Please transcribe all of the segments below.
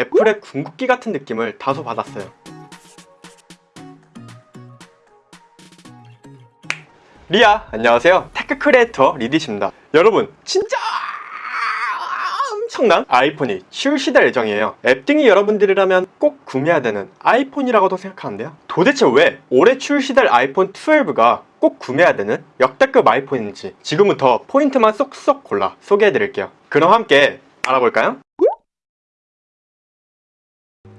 애플의 궁극기 같은 느낌을 다소 받았어요. 리아 안녕하세요. tech creator 리디십니다. 여러분 진짜 엄청난 아이폰이 출시될 예정이에요. 앱등이 여러분들이라면 꼭 구매해야 되는 아이폰이라고도 생각하는데요. 도대체 왜 올해 출시될 아이폰 12가 꼭 구매해야 되는 역대급 아이폰인지 지금부터 포인트만 쏙쏙 골라 소개해드릴게요. 그럼 함께 알아볼까요?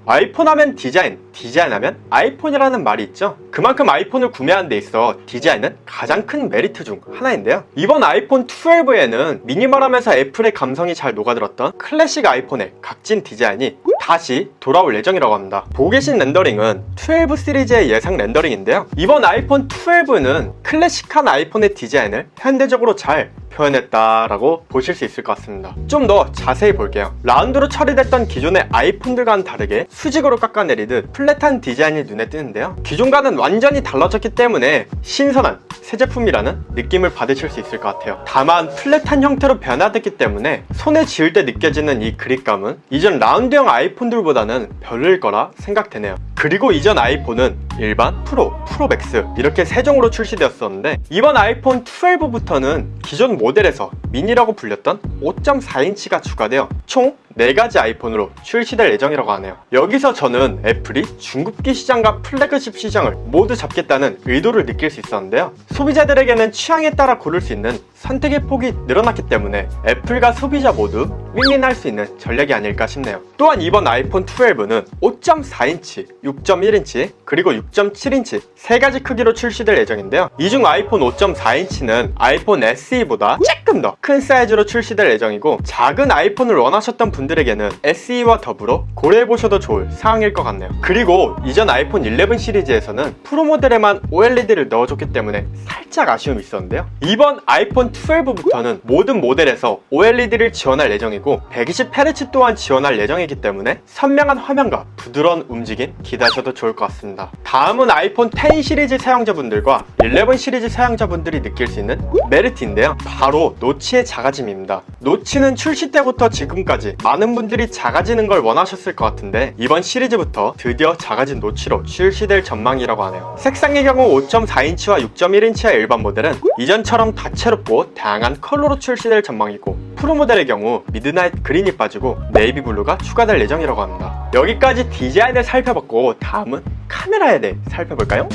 아이폰 하면 디자인, 디자인 하면 아이폰이라는 말이 있죠? 그만큼 아이폰을 구매하는 데 있어 디자인은 가장 큰 메리트 중 하나인데요. 이번 아이폰 12에는 미니멀하면서 애플의 감성이 잘 녹아들었던 클래식 아이폰의 각진 디자인이 다시 돌아올 예정이라고 합니다. 보고 계신 렌더링은 12 시리즈의 예상 렌더링인데요. 이번 아이폰 12는 클래식한 아이폰의 디자인을 현대적으로 잘 표현했다라고 보실 수 있을 것 같습니다. 좀 더 자세히 볼게요. 라운드로 처리됐던 기존의 아이폰들과는 다르게 수직으로 깎아내리듯 flat한 디자인이 눈에 띄는데요. 기존과는 완전히 달라졌기 때문에 신선한 새 제품이라는 느낌을 받으실 수 있을 것 같아요. 다만 flat한 형태로 변화됐기 때문에 손에 쥐을 때 느껴지는 이 그립감은 이전 라운드형 아이폰들보다는 별로일 거라 생각되네요. 그리고 이전 아이폰은 일반, 프로, 프로 맥스 이렇게 세 종으로 출시되었었는데 이번 아이폰 12부터는 기존 모델에서 미니라고 불렸던 5.4인치가 추가되어 총 4가지 아이폰으로 출시될 예정이라고 하네요. 여기서 저는 애플이 중급기 시장과 플래그십 시장을 모두 잡겠다는 의도를 느낄 수 있었는데요. 소비자들에게는 취향에 따라 고를 수 있는 선택의 폭이 늘어났기 때문에 애플과 소비자 모두 윈윈할 수 있는 전략이 아닐까 싶네요. 또한 이번 아이폰 12는 5.4인치, 6.1인치, 그리고 6.7인치 세 가지 크기로 출시될 예정인데요. 이 중 아이폰 5.4인치는 아이폰 SE보다 조금 더 큰 사이즈로 출시될 예정이고 작은 아이폰을 원하셨던 분들에게는 SE와 더불어 고려해보셔도 좋을 사항일 것 같네요. 그리고 이전 아이폰 11 시리즈에서는 프로 모델에만 OLED를 넣어줬기 때문에 살짝 아쉬움이 있었는데요. 이번 아이폰 12부터는 모든 모델에서 OLED를 지원할 예정이고 120Hz 또한 지원할 예정이기 때문에 선명한 화면과 부드러운 움직임 기대하셔도 좋을 것 같습니다. 다음은 아이폰 10 시리즈 사용자분들과 11 시리즈 사용자분들이 느낄 수 있는 메리트인데요. 바로 노치의 작아짐입니다. 노치는 출시 때부터 지금까지 많은 분들이 작아지는 걸 원하셨을 것 같은데 이번 시리즈부터 드디어 작아진 노치로 출시될 전망이라고 하네요. 색상의 경우 5.4인치와 6.1인치의 일반 모델은 이전처럼 다채롭고 다양한 컬러로 출시될 전망이고 프로 모델의 경우 미드나잇 그린이 빠지고 네이비 블루가 추가될 예정이라고 합니다. 여기까지 디자인을 살펴봤고 다음은 카메라에 대해 살펴볼까요?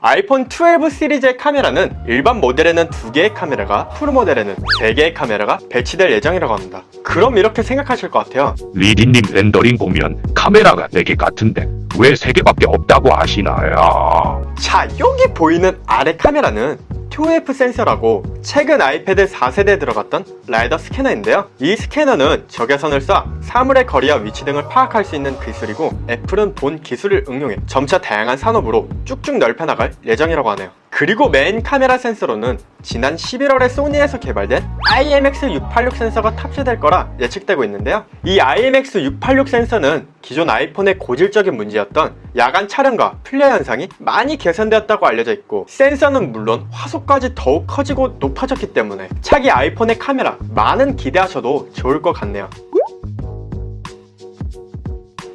아이폰 12 시리즈의 카메라는 일반 모델에는 2개의 카메라가 프로 모델에는 3개의 카메라가 배치될 예정이라고 합니다 그럼 이렇게 생각하실 것 같아요 리디님 렌더링 보면 카메라가 4개 같은데 왜 3개밖에 없다고 하시나요? 자 여기 보이는 아래 카메라는 ToF 센서라고 최근 아이패드 4세대에 들어갔던 라이더 스캐너인데요. 이 스캐너는 적외선을 쏴 사물의 거리와 위치 등을 파악할 수 있는 기술이고 애플은 본 기술을 응용해 점차 다양한 산업으로 쭉쭉 넓혀나갈 예정이라고 하네요 그리고 메인 카메라 센서로는 지난 11월에 소니에서 개발된 IMX686 센서가 탑재될 거라 예측되고 있는데요. 이 IMX686 센서는 기존 아이폰의 고질적인 문제였던 야간 촬영과 플레어 현상이 많이 개선되었다고 알려져 있고 센서는 물론 화소까지 더욱 커지고 높아졌기 때문에 차기 아이폰의 카메라 많은 기대하셔도 좋을 것 같네요.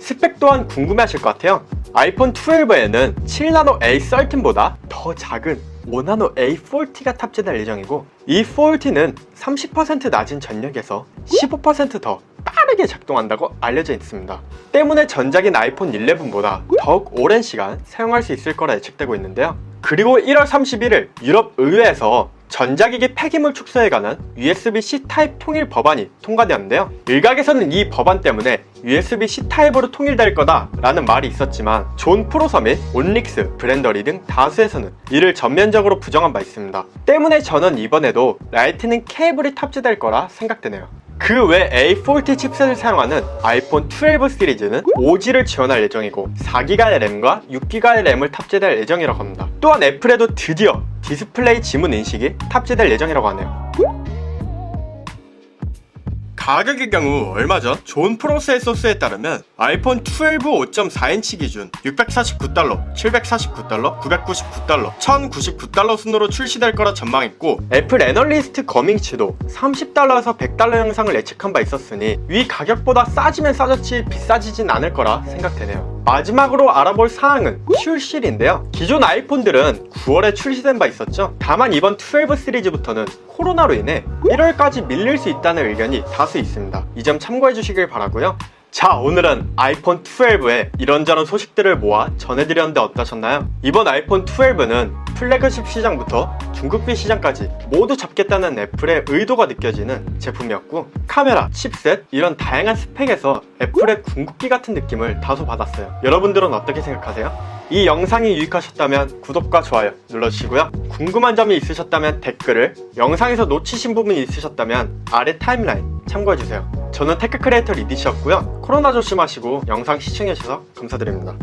스펙 또한 궁금해하실 것 같아요 아이폰 12에는 7나노 A13보다 더 작은 5나노 A14가 탑재될 예정이고 이 14는 30% 낮은 전력에서 15%더 빠르게 작동한다고 알려져 있습니다. 때문에 전작인 아이폰 11보다 더욱 오랜 시간 사용할 수 있을 거라 예측되고 있는데요. 그리고 1월 31일 유럽 의회에서 전자기기 폐기물 축소에 관한 USB-C 타입 통일 법안이 통과되었는데요. 일각에서는 이 법안 때문에 USB-C 타입으로 통일될 거다 라는 말이 있었지만 존 프로서 및 온릭스, 브랜더리 등 다수에서는 이를 전면적으로 부정한 바 있습니다. 때문에 저는 이번에도 라이트닝 케이블이 탑재될 거라 생각되네요. 그외 A14 칩셋을 사용하는 아이폰 12 시리즈는 5G를 지원할 예정이고 4기가의 램과 6기가의 램을 탑재될 예정이라고 합니다. 또한 애플에도 드디어 디스플레이 지문 인식이 탑재될 예정이라고 하네요 가격의 경우 얼마죠? 존 프로서에 따르면 아이폰 12 5.4인치 기준 649달러, 749달러, 999달러, 1099달러 순으로 출시될 거라 전망했고 애플 애널리스트 궈밍치도 30달러에서 100달러 인상을 예측한 바 있었으니 위 가격보다 싸지면 싸졌지 비싸지진 않을 거라 생각되네요. 마지막으로 알아볼 사항은 출시일인데요. 기존 아이폰들은 9월에 출시된 바 있었죠. 다만 이번 12 시리즈부터는 코로나로 인해 1월까지 밀릴 수 있다는 의견이 다수 있습니다. 이 점 참고해 주시길 바라고요. 자 오늘은 아이폰 12의 이런저런 소식들을 모아 전해드렸는데 어떠셨나요? 이번 아이폰 12는 플래그십 시장부터 중국비 시장까지 모두 잡겠다는 애플의 의도가 느껴지는 제품이었고 카메라, 칩셋 이런 다양한 스펙에서 애플의 궁극기 같은 느낌을 다소 받았어요 여러분들은 어떻게 생각하세요? 이 영상이 유익하셨다면 구독과 좋아요 눌러주시고요. 궁금한 점이 있으셨다면 댓글을 영상에서 놓치신 부분이 있으셨다면 아래 타임라인 참고해주세요. 저는 tech creator 리디시였고요. 코로나 조심하시고 영상 시청해주셔서 감사드립니다